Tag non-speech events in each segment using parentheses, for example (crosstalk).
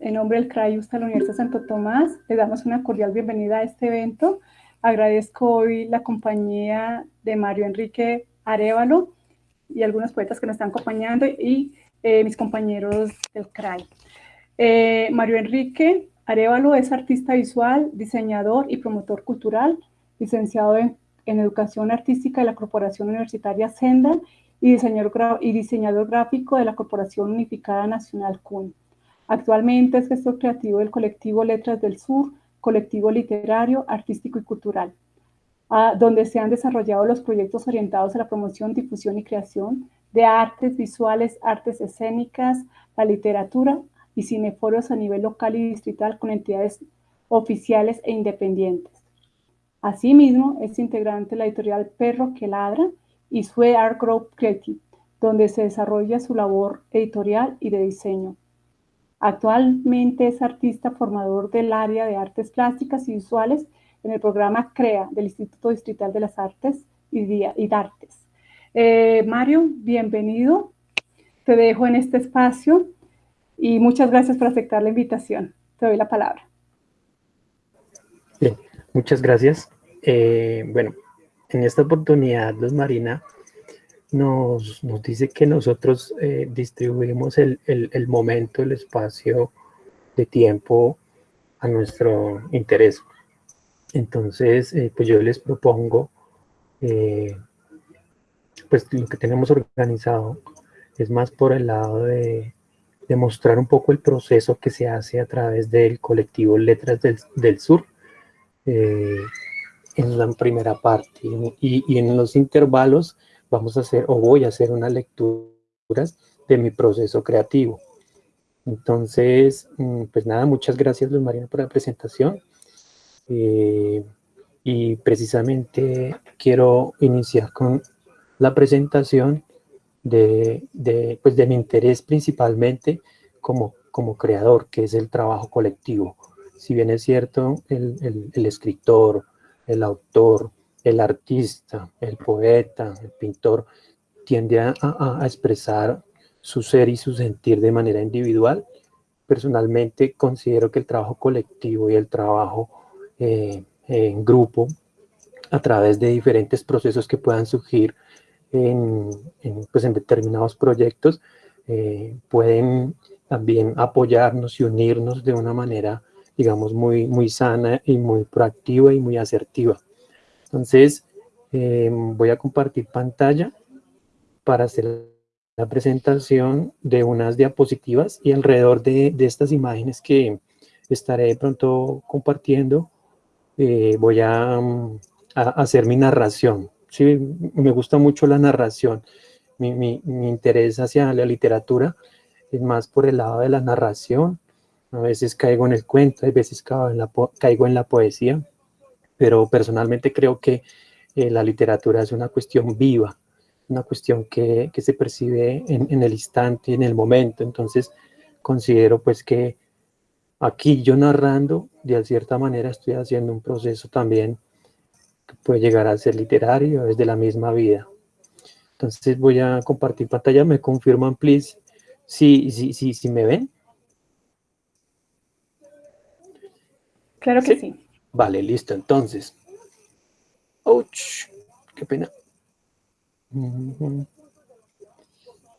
En nombre del CRAI de la Universidad Santo Tomás, les damos una cordial bienvenida a este evento. Agradezco hoy la compañía de Mario Enrique Arevalo y algunos poetas que nos están acompañando y eh, mis compañeros del CRAI. Eh, Mario Enrique Arevalo es artista visual, diseñador y promotor cultural, licenciado en, Educación Artística de la Corporación Universitaria Senda y diseñador gráfico de la Corporación Unificada Nacional CUN. Actualmente es gestor creativo del colectivo Letras del Sur, colectivo literario, artístico y cultural, donde se han desarrollado los proyectos orientados a la promoción, difusión y creación de artes visuales, artes escénicas, la literatura y cineforos a nivel local y distrital con entidades oficiales e independientes. Asimismo, es integrante de la editorial Perro que Ladra, y Sue Art Group Creative, donde se desarrolla su labor editorial y de diseño. Actualmente es artista formador del área de artes plásticas y visuales en el programa CREA del Instituto Distrital de las Artes y, Artes. Eh, Mario, bienvenido. Te dejo en este espacio y muchas gracias por aceptar la invitación. Te doy la palabra. Bien, muchas gracias. Eh, bueno, en esta oportunidad, Luz Marina nos, dice que nosotros eh, distribuimos el, momento, el espacio de tiempo a nuestro interés. Entonces, eh, pues yo les propongo, eh, pues lo que tenemos organizado es más por el lado de, mostrar un poco el proceso que se hace a través del colectivo Letras del, Sur, en la primera parte. Y, en los intervalos vamos a hacer, o voy a hacer unas lecturas de mi proceso creativo. Entonces, mm, pues nada, muchas gracias Luz Marina por la presentación. Eh, y precisamente quiero iniciar con la presentación de, pues de mi interés principalmente como, como creador, que es el trabajo colectivo. Si bien es cierto, el, el escritor, el autor, el artista, el poeta, el pintor, tiende a, expresar su ser y su sentir de manera individual. Personalmente considero que el trabajo colectivo y el trabajo eh, en grupo, a través de diferentes procesos que puedan surgir en, pues en determinados proyectos, eh, pueden también apoyarnos y unirnos de una manera digamos, muy, muy sana y muy proactiva y muy asertiva. Entonces, em, voy a compartir pantalla para hacer la presentación de unas diapositivas y alrededor de, estas imágenes que estaré pronto compartiendo, eh, voy a, hacer mi narración. Sí, me gusta mucho la narración. Mi, mi, mi interés hacia la literatura es más por el lado de la narración, a veces caigo en el cuento, a veces caigo en la, caigo en la poesía, pero personalmente creo que eh, la literatura es una cuestión viva, una cuestión que, que se percibe en, en, el instante, en el momento, entonces considero pues que aquí yo narrando, de cierta manera estoy haciendo un proceso también que puede llegar a ser literario, es de la misma vida. Entonces voy a compartir pantalla, me confirman please si, si, si, si me ven. Claro que sí. Vale, listo. Entonces. ¡Ouch! ¡Qué pena! Voy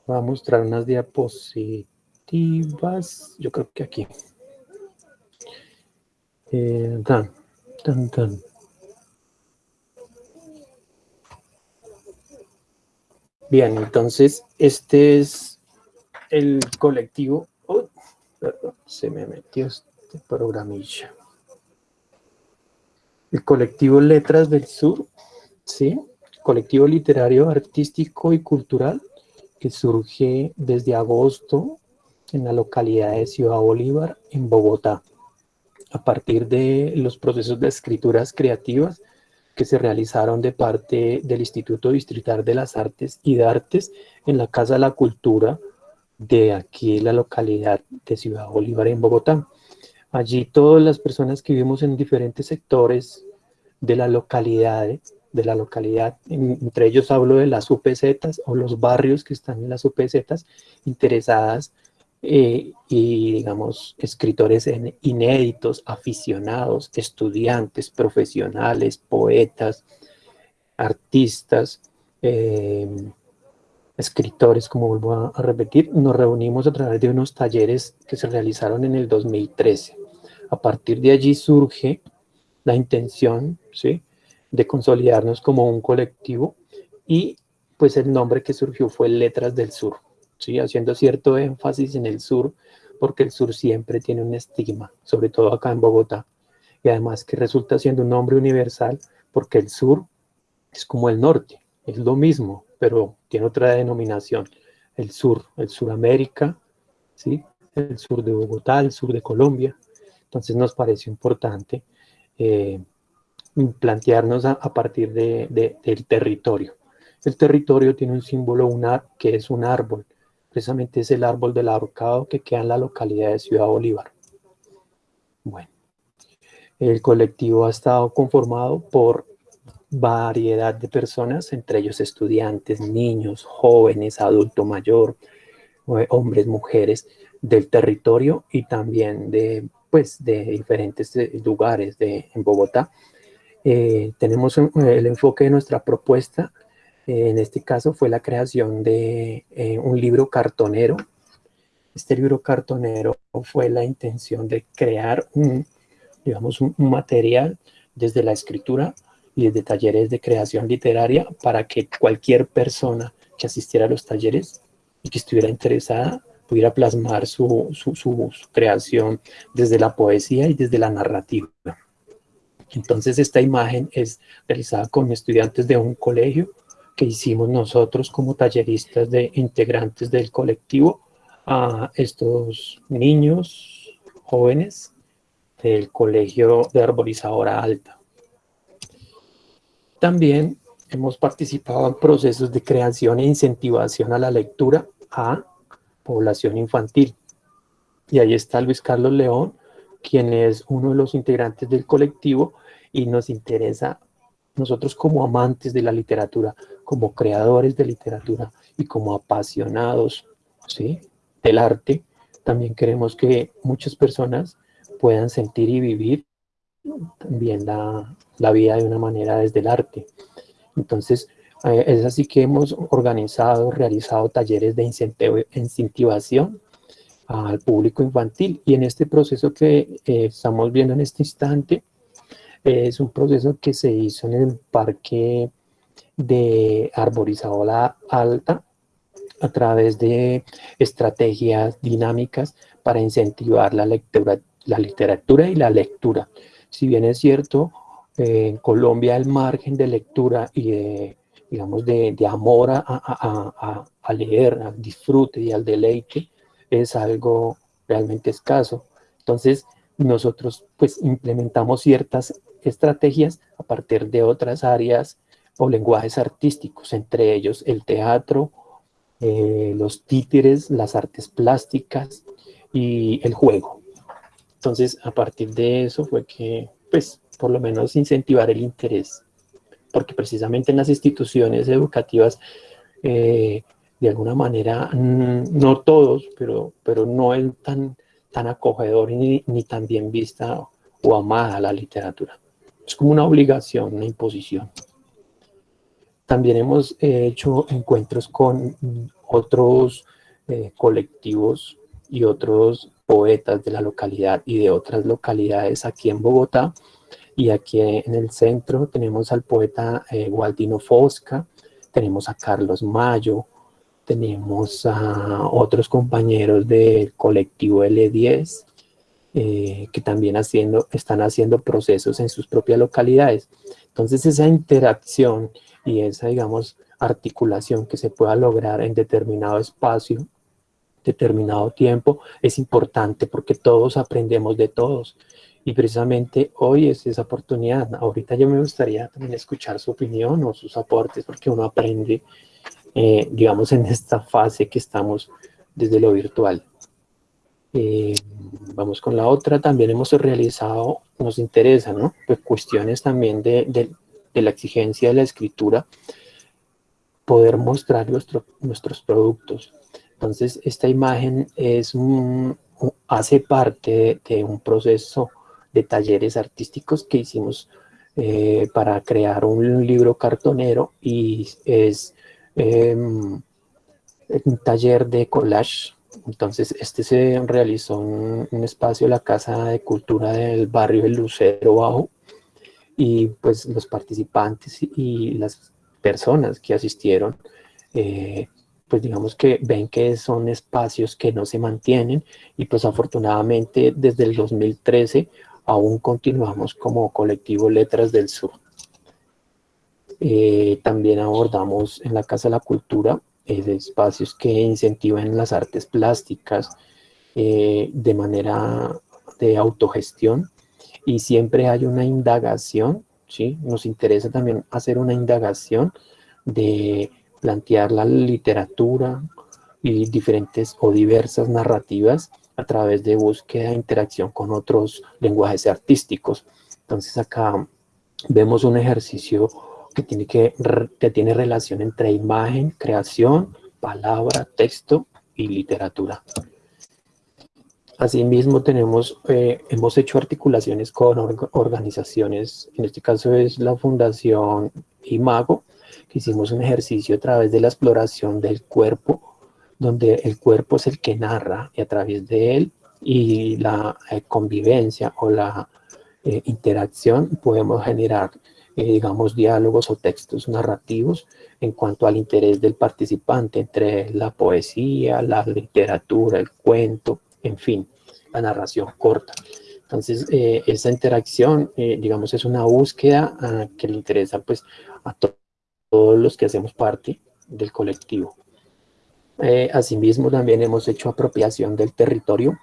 a mostrar unas diapositivas. Yo creo que aquí. Eh. Bien, entonces este es el colectivo. Oh, se me metió este programilla el colectivo Letras del Sur, ¿sí? colectivo literario, artístico y cultural que surge desde agosto en la localidad de Ciudad Bolívar, en Bogotá, a partir de los procesos de escrituras creativas que se realizaron de parte del Instituto Distrital de las Artes y de Artes en la Casa de la Cultura de aquí, la localidad de Ciudad Bolívar, en Bogotá. Allí todas las personas que vivimos en diferentes sectores de la localidad, de la localidad, entre ellos hablo de las UPZ o los barrios que están en las UPZ interesadas eh, y, digamos, escritores inéditos, aficionados, estudiantes, profesionales, poetas, artistas, eh, escritores, como vuelvo a, repetir, nos reunimos a través de unos talleres que se realizaron en el 2013. A partir de allí surge la intención ¿sí? de consolidarnos como un colectivo y pues el nombre que surgió fue Letras del Sur haciendo cierto énfasis en el sur, porque el sur siempre tiene un estigma, sobre todo acá en Bogotá, y además que resulta siendo un nombre universal, porque el sur es como el norte, es lo mismo, pero tiene otra denominación, el sur, el Suramérica, ¿sí? el sur de Bogotá, el sur de Colombia, entonces nos parece importante eh, plantearnos a, partir de, del territorio. El territorio tiene un símbolo que es un árbol, Precisamente es el árbol del ahorcado que queda en la localidad de Ciudad Bolívar. Bueno, el colectivo ha estado conformado por variedad de personas, entre ellos estudiantes, niños, jóvenes, adulto mayor, eh, hombres, mujeres del territorio y también de, pues, de diferentes eh, lugares de, en Bogotá. Eh, tenemos el enfoque de nuestra propuesta en este caso fue la creación de eh, un libro cartonero. Este libro cartonero fue la intención de crear un, digamos, un, material desde la escritura y desde talleres de creación literaria para que cualquier persona que asistiera a los talleres y que estuviera interesada pudiera plasmar su, su, creación desde la poesía y desde la narrativa. Entonces esta imagen es realizada con estudiantes de un colegio que hicimos nosotros como talleristas de integrantes del colectivo a estos niños jóvenes del colegio de arborizadora alta. También hemos participado en procesos de creación e incentivación a la lectura a población infantil. Y ahí está Luis Carlos León, quien es uno de los integrantes del colectivo y nos interesa nosotros como amantes de la literatura, como creadores de literatura y como apasionados ¿sí? del arte, también queremos que muchas personas puedan sentir y vivir también la, la vida de una manera desde el arte. Entonces, eh, es así que hemos organizado, realizado talleres de incentivación al público infantil y en este proceso que eh, estamos viendo en este instante, es un proceso que se hizo en el parque de arborizadora alta a través de estrategias dinámicas para incentivar la lectura, la literatura y la lectura. Si bien es cierto, en Colombia el margen de lectura y de, digamos, de, amor a, a, a, leer, al disfrute y al deleite es algo realmente escaso. Entonces, nosotros pues implementamos ciertas estrategias a partir de otras áreas o lenguajes artísticos, entre ellos el teatro, eh, los títeres, las artes plásticas y el juego. Entonces, a partir de eso fue que, pues, por lo menos incentivar el interés, porque precisamente en las instituciones educativas, eh, de alguna manera, mm, no todos, pero, pero no es tan, tan acogedor ni, ni tan bien vista o amada la literatura. Es como una obligación, una imposición. También hemos hecho encuentros con otros eh, colectivos y otros poetas de la localidad y de otras localidades aquí en Bogotá. Y aquí en el centro tenemos al poeta eh, Gualdino Fosca, tenemos a Carlos Mayo, tenemos a otros compañeros del colectivo L10, eh, que también haciendo, están haciendo procesos en sus propias localidades. Entonces esa interacción y esa, digamos, articulación que se pueda lograr en determinado espacio, determinado tiempo, es importante porque todos aprendemos de todos. Y precisamente hoy es esa oportunidad. Ahorita yo me gustaría también escuchar su opinión o sus aportes porque uno aprende, eh, digamos, en esta fase que estamos desde lo virtual. Eh, vamos con la otra, también hemos realizado, nos interesa, ¿no? Pues cuestiones también de, de, la exigencia de la escritura, poder mostrar nuestros productos. Entonces, esta imagen es un, hace parte de un proceso de talleres artísticos que hicimos eh, para crear un libro cartonero y es em, un taller de collage. Entonces, este se realizó en un espacio, la Casa de Cultura del barrio El Lucero Bajo, y pues los participantes y las personas que asistieron eh, pues digamos que ven que son espacios que no se mantienen y pues afortunadamente desde el 2013 aún continuamos como colectivo Letras del Sur. Eh, también abordamos en la Casa de la Cultura eh, espacios que incentivan las artes plásticas eh, de manera de autogestión y siempre hay una indagación, ¿sí? nos interesa también hacer una indagación de plantear la literatura y diferentes o diversas narrativas a través de búsqueda e interacción con otros lenguajes artísticos. Entonces acá vemos un ejercicio que tiene, que, que tiene relación entre imagen, creación, palabra, texto y literatura. Asimismo, tenemos, eh, hemos hecho articulaciones con organizaciones, en este caso es la Fundación Imago, hicimos un ejercicio a través de la exploración del cuerpo, donde el cuerpo es el que narra y a través de él y la eh, convivencia o la eh, interacción podemos generar, eh, digamos, diálogos o textos narrativos en cuanto al interés del participante entre la poesía, la literatura, el cuento, en fin, la narración corta. Entonces, esa interacción, digamos, es una búsqueda ah, que le interesa pues, a todos todos los que hacemos parte del colectivo. Eh, asimismo, también hemos hecho apropiación del territorio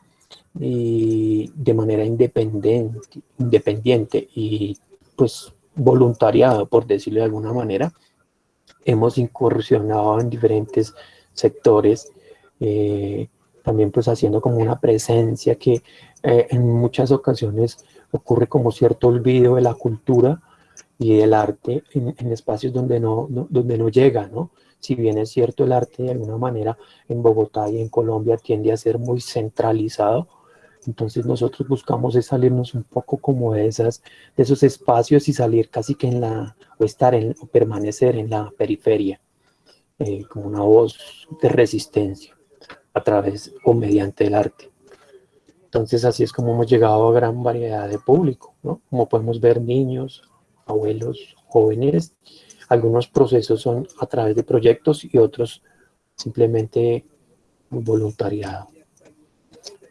y de manera independiente, y pues voluntariado, por decirlo de alguna manera. Hemos incursionado en diferentes sectores, eh, también pues haciendo como una presencia que eh, en muchas ocasiones ocurre como cierto olvido de la cultura, y el arte en, espacios donde no, donde no llega, ¿no? Si bien es cierto el arte de alguna manera en Bogotá y en Colombia tiende a ser muy centralizado, entonces nosotros buscamos es salirnos un poco como de, esas, de esos espacios y salir casi que en la, o estar en, o permanecer en la periferia, eh, como una voz de resistencia a través o mediante el arte. Entonces así es como hemos llegado a gran variedad de público, ¿no? Como podemos ver niños, abuelos jóvenes. Algunos procesos son a través de proyectos y otros simplemente voluntariado.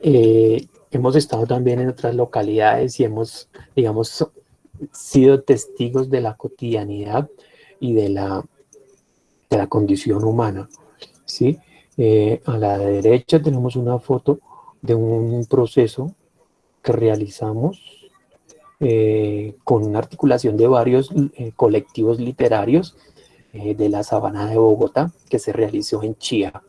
Eh, hemos estado también en otras localidades y hemos, digamos, sido testigos de la cotidianidad y de la, de la condición humana. ¿sí? Eh, a la derecha tenemos una foto de un proceso que realizamos eh, con una articulación de varios eh, colectivos literarios eh, de la Sabana de Bogotá, que se realizó en Chía.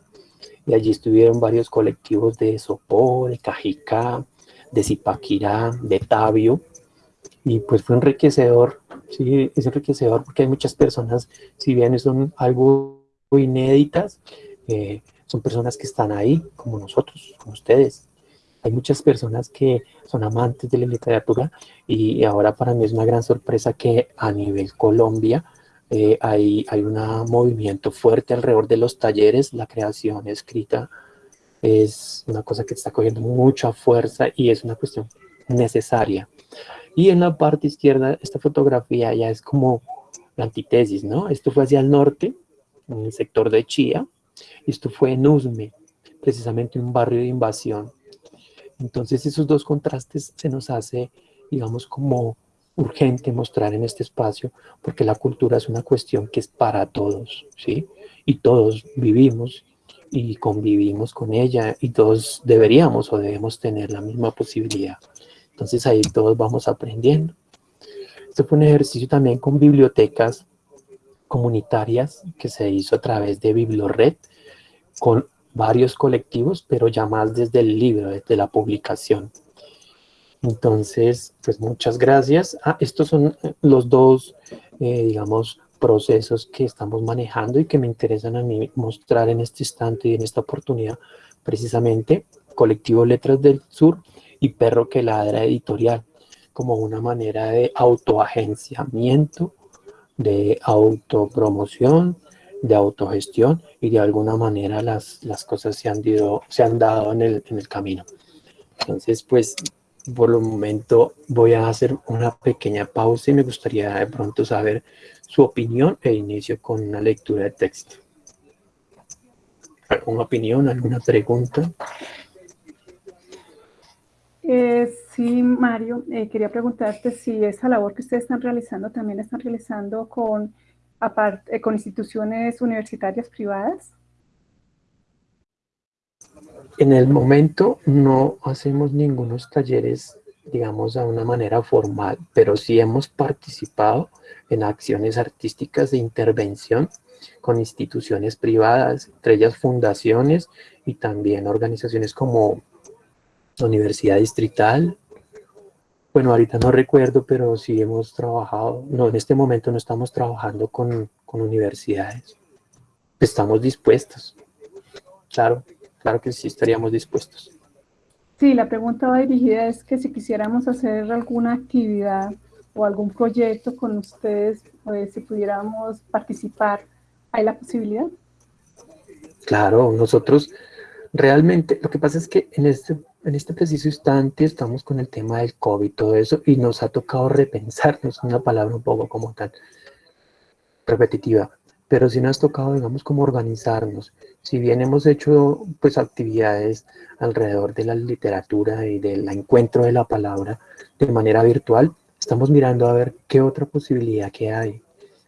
Y allí estuvieron varios colectivos de Sopó, de Cajicá, de Zipaquirá, de Tabio, y pues fue enriquecedor, sí, es enriquecedor porque hay muchas personas, si bien son algo inéditas, son personas que están ahí, como nosotros, como ustedes, hay muchas personas que son amantes de la literatura y ahora para mí es una gran sorpresa que a nivel Colombia eh, hay, hay un movimiento fuerte alrededor de los talleres, la creación escrita es una cosa que está cogiendo mucha fuerza y es una cuestión necesaria. Y en la parte izquierda, esta fotografía ya es como la antítesis, ¿no? Esto fue hacia el norte, en el sector de Chía, y esto fue en Usme, precisamente un barrio de invasión entonces esos dos contrastes se nos hace, digamos, como urgente mostrar en este espacio, porque la cultura es una cuestión que es para todos, ¿sí? Y todos vivimos y convivimos con ella y todos deberíamos o debemos tener la misma posibilidad. Entonces ahí todos vamos aprendiendo. Este fue un ejercicio también con bibliotecas comunitarias que se hizo a través de Bibliored, con varios colectivos, pero ya más desde el libro, desde la publicación. Entonces, pues muchas gracias. Ah, estos son los dos, eh, digamos, procesos que estamos manejando y que me interesan a mí mostrar en este instante y en esta oportunidad, precisamente Colectivo Letras del Sur y Perro que Ladra Editorial, como una manera de autoagenciamiento, de autopromoción, de autogestión y de alguna manera las, las cosas se han, se han dado en el, en el camino. Entonces, pues, por el momento voy a hacer una pequeña pausa y me gustaría de pronto saber su opinión e inicio con una lectura de texto. ¿Alguna opinión, alguna pregunta? Eh, sí, Mario, eh, quería preguntarte si esa labor que ustedes están realizando también están realizando con, eh, con instituciones universitarias privadas. En el momento no hacemos ningunos talleres, digamos, de una manera formal, pero sí hemos participado en acciones artísticas de intervención con instituciones privadas, entre ellas fundaciones y también organizaciones como Universidad Distrital. Bueno, ahorita no recuerdo, pero sí hemos trabajado, no, en este momento no estamos trabajando con, con universidades. Estamos dispuestos, claro, claro que sí estaríamos dispuestos. Sí, la pregunta va dirigida es que si quisiéramos hacer alguna actividad o algún proyecto con ustedes, pues, si pudiéramos participar, ¿hay la posibilidad? Claro, nosotros realmente, lo que pasa es que en este, en este preciso instante estamos con el tema del COVID y todo eso, y nos ha tocado repensarnos, una palabra un poco como tan repetitiva, pero sí nos ha tocado, digamos, como organizarnos. Si bien hemos hecho, pues, actividades alrededor de la literatura y del encuentro de la palabra de manera virtual, estamos mirando a ver qué otra posibilidad que hay,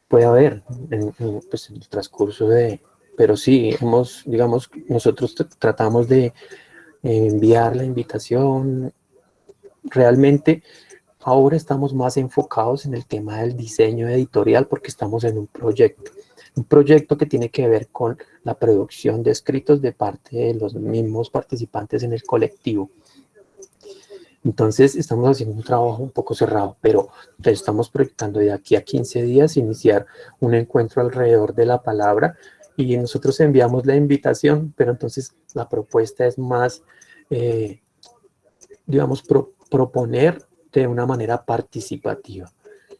puede haber en, pues, en el transcurso de, pero sí, hemos, digamos, nosotros tratamos de enviar la invitación. Realmente ahora estamos más enfocados en el tema del diseño editorial porque estamos en un proyecto. Un proyecto que tiene que ver con la producción de escritos de parte de los mismos participantes en el colectivo. Entonces estamos haciendo un trabajo un poco cerrado, pero estamos proyectando de aquí a 15 días iniciar un encuentro alrededor de la palabra y nosotros enviamos la invitación, pero entonces la propuesta es más, eh, digamos, proponer de una manera participativa,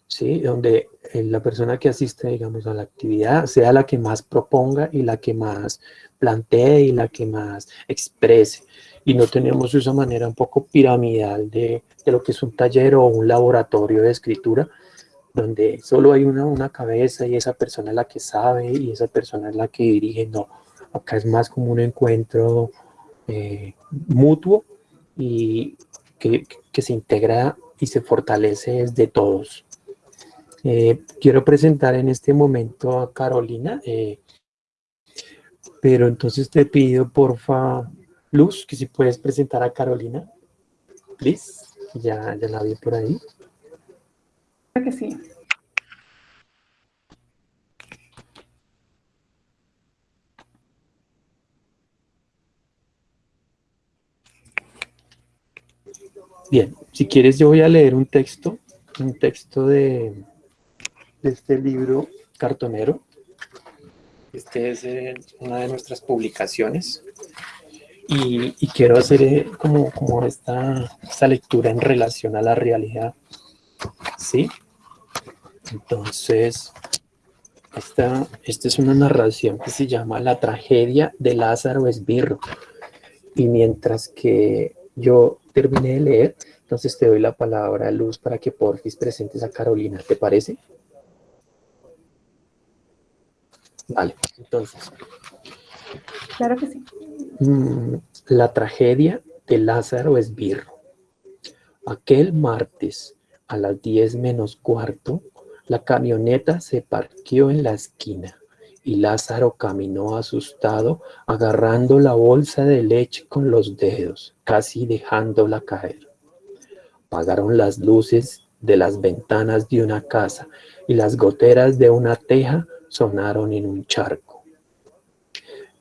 ¿sí? Donde eh, la persona que asiste, digamos, a la actividad sea la que más proponga y la que más plantee y la que más exprese. Y no tenemos esa manera un poco piramidal de, de lo que es un taller o un laboratorio de escritura, donde solo hay una, una cabeza y esa persona es la que sabe y esa persona es la que dirige, no, acá es más como un encuentro eh, mutuo y que, que, se integra y se fortalece desde todos. Eh, quiero presentar en este momento a Carolina, eh, pero entonces te pido porfa, Luz, que si puedes presentar a Carolina, please, ya, ya la vi por ahí que sí. Bien, si quieres yo voy a leer un texto, un texto de, de este libro cartonero. Este es eh, una de nuestras publicaciones y, quiero hacer eh, como, como esta, esta lectura en relación a la realidad. ¿Sí? Entonces, esta, esta es una narración que se llama La tragedia de Lázaro Esbirro. Y mientras que yo terminé de leer, entonces te doy la palabra, Luz, para que porfis presentes a Carolina. ¿Te parece? Vale, entonces. Claro que sí. Mm, la tragedia de Lázaro Esbirro. Aquel martes a las 10 menos cuarto, la camioneta se parqueó en la esquina y Lázaro caminó asustado, agarrando la bolsa de leche con los dedos, casi dejándola caer. Apagaron las luces de las ventanas de una casa y las goteras de una teja sonaron en un charco.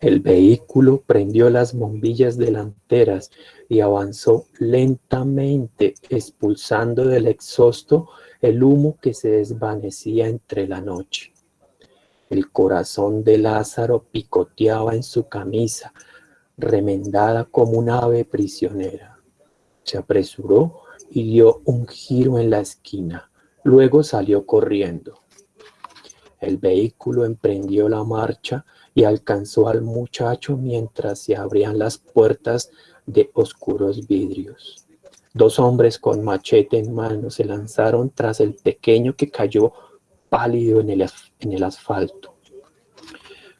El vehículo prendió las bombillas delanteras y avanzó lentamente, expulsando del exhausto el humo que se desvanecía entre la noche. El corazón de Lázaro picoteaba en su camisa, remendada como un ave prisionera. Se apresuró y dio un giro en la esquina. Luego salió corriendo. El vehículo emprendió la marcha y alcanzó al muchacho mientras se abrían las puertas de oscuros vidrios. Dos hombres con machete en mano se lanzaron tras el pequeño que cayó pálido en el, en el asfalto.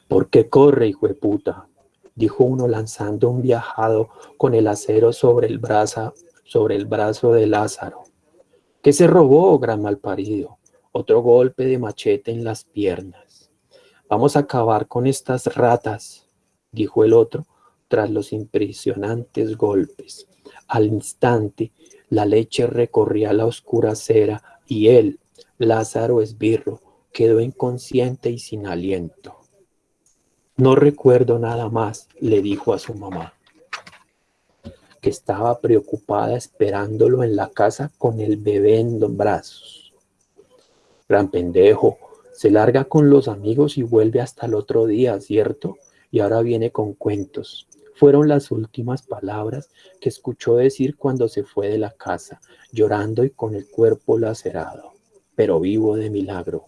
¿Por qué corre, hijo de puta? Dijo uno lanzando un viajado con el acero sobre el, brazo, sobre el brazo de Lázaro. ¿Qué se robó, gran malparido? Otro golpe de machete en las piernas. Vamos a acabar con estas ratas, dijo el otro, tras los impresionantes golpes. Al instante, la leche recorría la oscura acera y él, Lázaro Esbirro, quedó inconsciente y sin aliento. No recuerdo nada más, le dijo a su mamá, que estaba preocupada esperándolo en la casa con el bebé en los brazos. Gran pendejo, se larga con los amigos y vuelve hasta el otro día, ¿cierto? Y ahora viene con cuentos. Fueron las últimas palabras que escuchó decir cuando se fue de la casa, llorando y con el cuerpo lacerado, pero vivo de milagro.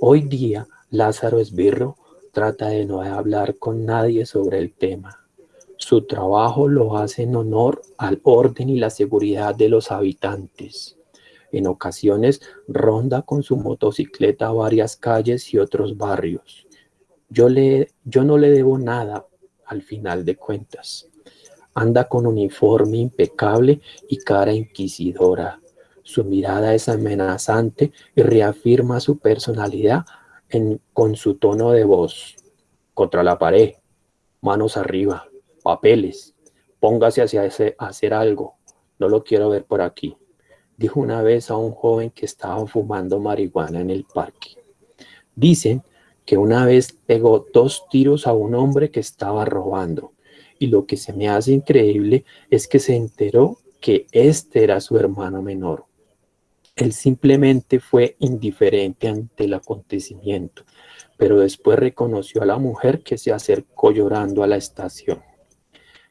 Hoy día, Lázaro Esbirro trata de no hablar con nadie sobre el tema. Su trabajo lo hace en honor al orden y la seguridad de los habitantes. En ocasiones ronda con su motocicleta varias calles y otros barrios. Yo, le, yo no le debo nada al final de cuentas. Anda con uniforme impecable y cara inquisidora. Su mirada es amenazante y reafirma su personalidad en, con su tono de voz. Contra la pared, manos arriba, papeles, póngase hacia ese, hacer algo, no lo quiero ver por aquí, dijo una vez a un joven que estaba fumando marihuana en el parque. Dicen que una vez pegó dos tiros a un hombre que estaba robando, y lo que se me hace increíble es que se enteró que este era su hermano menor. Él simplemente fue indiferente ante el acontecimiento, pero después reconoció a la mujer que se acercó llorando a la estación.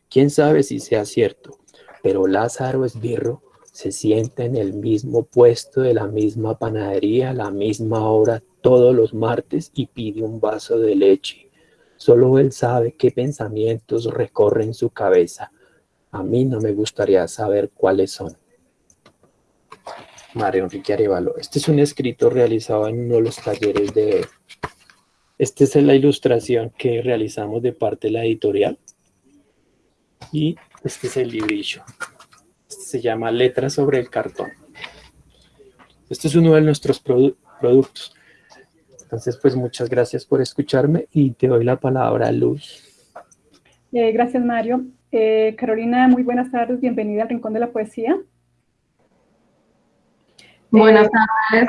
Quién sabe si sea cierto, pero Lázaro Esbirro se sienta en el mismo puesto de la misma panadería la misma hora todos los martes y pide un vaso de leche. Solo él sabe qué pensamientos recorren su cabeza. A mí no me gustaría saber cuáles son. Mario Enrique Arevalo. Este es un escrito realizado en uno de los talleres de... Esta es la ilustración que realizamos de parte de la editorial. Y este es el librillo. Este se llama Letras sobre el cartón. Este es uno de nuestros productos. Entonces, pues muchas gracias por escucharme y te doy la palabra a Luz. Eh, gracias, Mario. Eh, Carolina, muy buenas tardes. Bienvenida al Rincón de la Poesía. Buenas eh,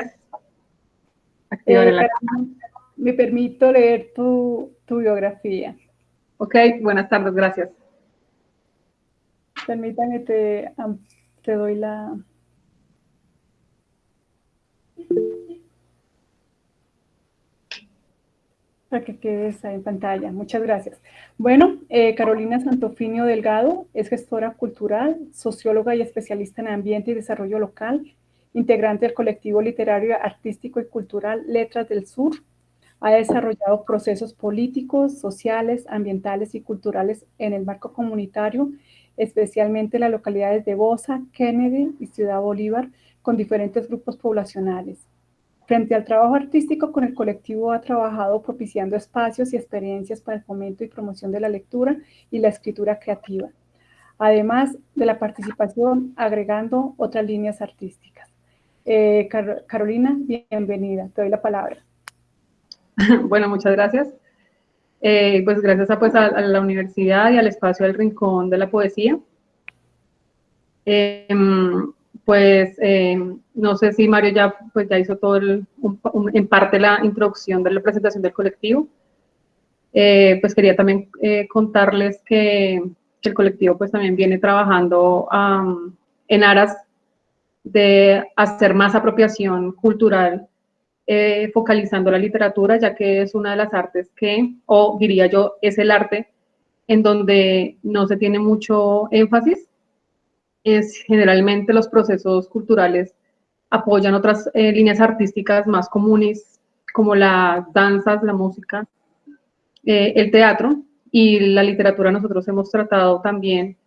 tardes. me permito leer tu, tu biografía. Ok, buenas tardes, gracias. Permítame, te, te doy la... Para que quedes ahí en pantalla. Muchas gracias. Bueno, eh, Carolina Santofinio Delgado es gestora cultural, socióloga y especialista en ambiente y desarrollo local, integrante del colectivo literario, artístico y cultural Letras del Sur. Ha desarrollado procesos políticos, sociales, ambientales y culturales en el marco comunitario especialmente en las localidades de Bosa, Kennedy y Ciudad Bolívar, con diferentes grupos poblacionales. Frente al trabajo artístico con el colectivo ha trabajado propiciando espacios y experiencias para el fomento y promoción de la lectura y la escritura creativa, además de la participación agregando otras líneas artísticas. Eh, Carolina, bienvenida, te doy la palabra. (laughs) Bueno, muchas gracias. Eh, pues gracias a, pues, a, la universidad y al espacio del Rincón de la Poesía. Em, pues em, no sé si Mario ya, pues, ya hizo todo el, en parte la introducción de la presentación del colectivo. Eh, pues quería también eh, contarles que, el colectivo pues también viene trabajando en aras de hacer más apropiación cultural eh, focalizando la literatura, ya que es una de las artes que, o diría yo, es el arte en donde no se tiene mucho énfasis. Es generalmente los procesos culturales apoyan otras eh, líneas artísticas más comunes, como las danzas, la música, eh, el teatro y la literatura. Nosotros hemos tratado también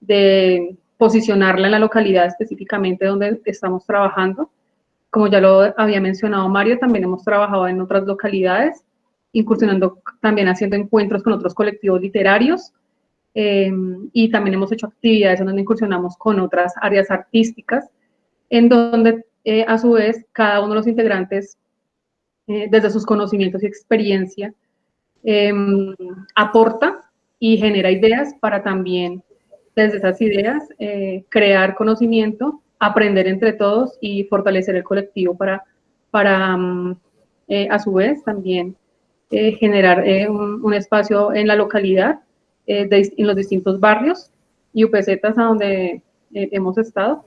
de posicionarla en la localidad específicamente donde estamos trabajando. Como ya lo había mencionado Mario, también hemos trabajado en otras localidades, incursionando también haciendo encuentros con otros colectivos literarios eh, y también hemos hecho actividades donde incursionamos con otras áreas artísticas, en donde eh, a su vez cada uno de los integrantes, eh, desde sus conocimientos y experiencia, em, aporta y genera ideas para también, desde esas ideas, eh, crear conocimiento, aprender entre todos y fortalecer el colectivo para, para mm, a su vez, también generar un, espacio en la localidad, en los distintos barrios y UPZ a donde hemos estado,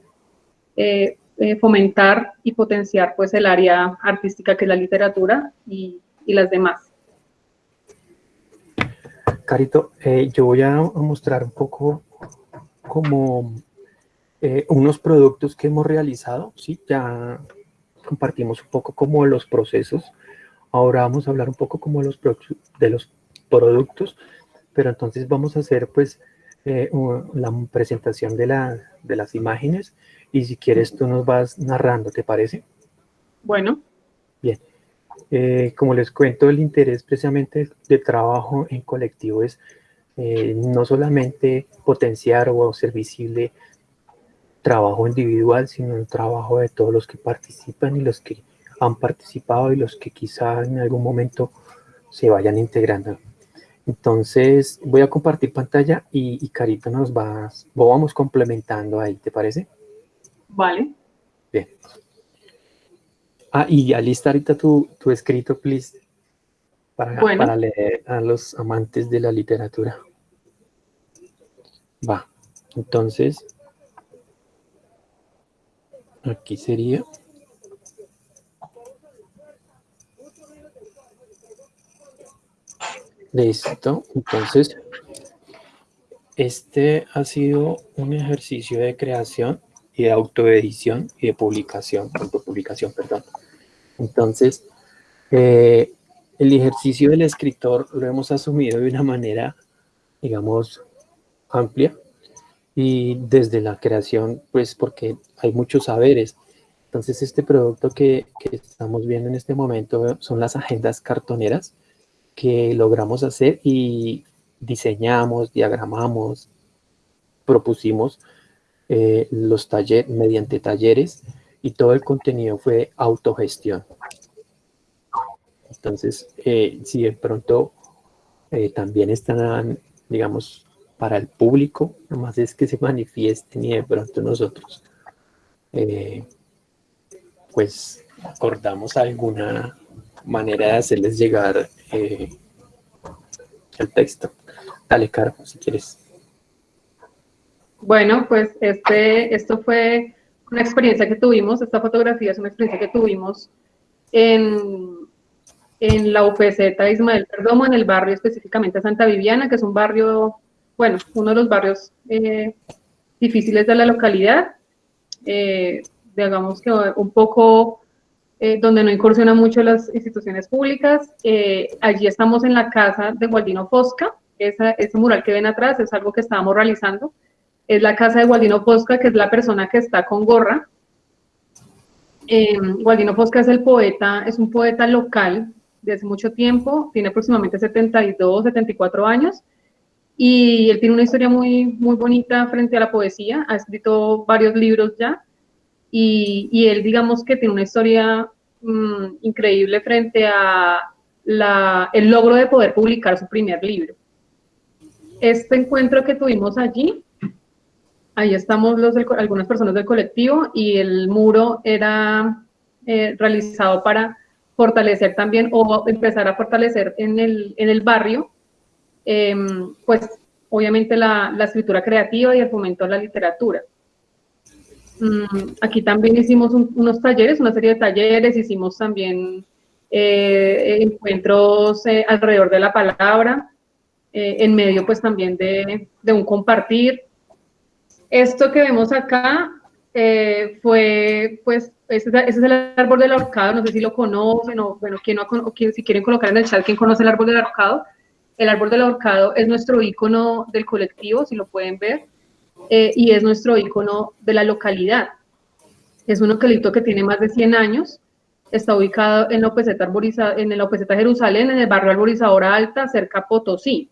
eh, fomentar y potenciar pues el área artística que es la literatura y, y las demás. Carito, eh, yo voy a mostrar un poco como eh, unos productos que hemos realizado, ¿sí? Ya compartimos un poco como los procesos, ahora vamos a hablar un poco como los de los productos, pero entonces vamos a hacer pues la presentación de, la, de las imágenes y si quieres tú nos vas narrando, ¿te parece? Bueno. Bien. Eh, como les cuento, el interés precisamente de trabajo en colectivo es eh, no solamente potenciar o hacer visible trabajo individual, sino el trabajo de todos los que participan y los que han participado y los que quizá en algún momento se vayan integrando. Entonces voy a compartir pantalla y, y Carita nos va, vamos complementando ahí, ¿te parece? Vale. Bien. Ah, y ya lista ahorita tu, tu escrito, please, para, para leer a los amantes de la literatura. Va, entonces, aquí sería... Listo, entonces, este ha sido un ejercicio de creación y de autoedición y de publicación, autopublicación, perdón. Entonces, eh, el ejercicio del escritor lo hemos asumido de una manera, digamos, amplia y desde la creación, pues porque hay muchos saberes. Entonces, este producto que, que estamos viendo en este momento son las agendas cartoneras que logramos hacer y diseñamos, diagramamos, propusimos eh, los talleres, mediante talleres y todo el contenido fue autogestión. Entonces, eh, si de pronto eh, también están, digamos, para el público, nomás es que se manifiesten y de pronto nosotros, pues, acordamos alguna manera de hacerles llegar el texto. Dale, Caro, si quieres. Bueno, pues este, esto fue una experiencia que tuvimos, esta fotografía es una experiencia que tuvimos en, en la UPZ Ismael Perdomo, en el barrio específicamente Santa Viviana, que es un barrio, bueno, uno de los barrios eh, difíciles de la localidad, eh, digamos que un poco eh, donde no incursionan mucho las instituciones públicas. allí estamos en la casa de Gualdino Fosca, ese mural que ven atrás es algo que estábamos realizando es la casa de Gualdino Posca, que es la persona que está con gorra. Eh, Gualdino Posca es el poeta, es un poeta local de hace mucho tiempo, tiene aproximadamente 72, 74 años, y él tiene una historia muy, muy bonita frente a la poesía, ha escrito varios libros ya, y, él digamos que tiene una historia mm, increíble frente a la, el logro de poder publicar su primer libro. Este encuentro que tuvimos allí Ahí estamos los algunas personas del colectivo y el muro era eh, realizado para fortalecer también o empezar a fortalecer en el, en el barrio, em, pues obviamente la, la, escritura creativa y el fomento a la literatura. Mm, aquí también hicimos unos talleres, una serie de talleres, hicimos también eh, encuentros eh, alrededor de la palabra, eh, en medio pues también de, de, un compartir. Esto que vemos acá fue pues, ese, es el árbol del ahorcado, no sé si lo conocen o bueno, ¿quién no, o si quieren colocar en el chat quién conoce el árbol del ahorcado. El árbol del ahorcado es nuestro icono del colectivo, si lo pueden ver, y es nuestro icono de la localidad. Es un eucalipto que tiene más de 100 años está ubicado en la Opeseta, en la Opeseta Jerusalén, en el barrio Arborizadora Alta, cerca a Potosí.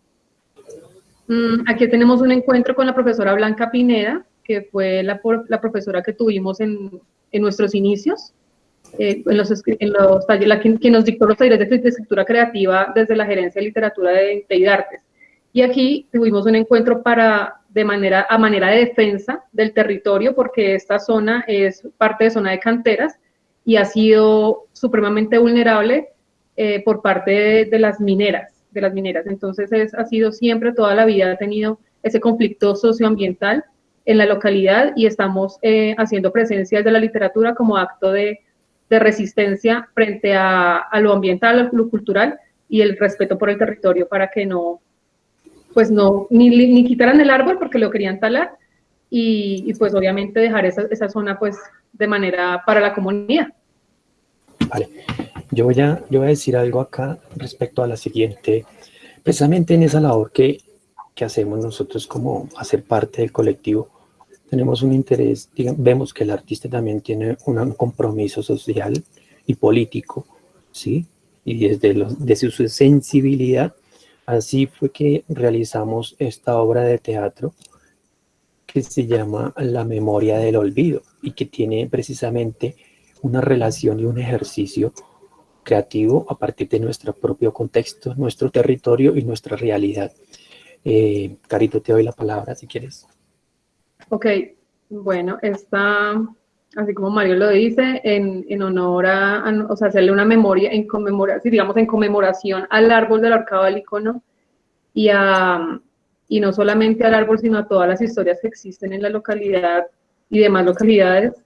Mm, aquí tenemos un encuentro con la profesora Blanca Pineda, que fue la, profesora que tuvimos en, en nuestros inicios, eh, en los, en los la, quien, nos dictó los talleres de, escritura creativa desde la Gerencia de Literatura de, de. Y aquí tuvimos un encuentro para, de manera, a manera de defensa del territorio, porque esta zona es parte de zona de canteras, y ha sido supremamente vulnerable eh, por parte de, las mineras, de las mineras. Entonces es, ha sido siempre, toda la vida ha tenido ese conflicto socioambiental en la localidad y estamos eh, haciendo presencia de la literatura como acto de, de resistencia frente a, a, lo ambiental, a lo cultural y el respeto por el territorio para que no, pues no, ni, ni quitaran el árbol porque lo querían talar y, y pues obviamente dejar esa, esa zona pues de manera para la comunidad. Vale, yo voy, a, yo voy a decir algo acá respecto a la siguiente, precisamente en esa labor que, que hacemos nosotros como hacer parte del colectivo, tenemos un interés, digamos, vemos que el artista también tiene un compromiso social y político, ¿sí? Y desde, los, desde su sensibilidad, así fue que realizamos esta obra de teatro que se llama La memoria del olvido y que tiene precisamente una relación y un ejercicio creativo a partir de nuestro propio contexto, nuestro territorio y nuestra realidad. Eh, Carito, te doy la palabra si quieres. Ok, bueno, está, así como Mario lo dice, en, en honor a, o sea, hacerle una memoria, en conmemoración, digamos, en conmemoración al árbol del arcado del icono y, a, y no solamente al árbol, sino a todas las historias que existen en la localidad y demás localidades,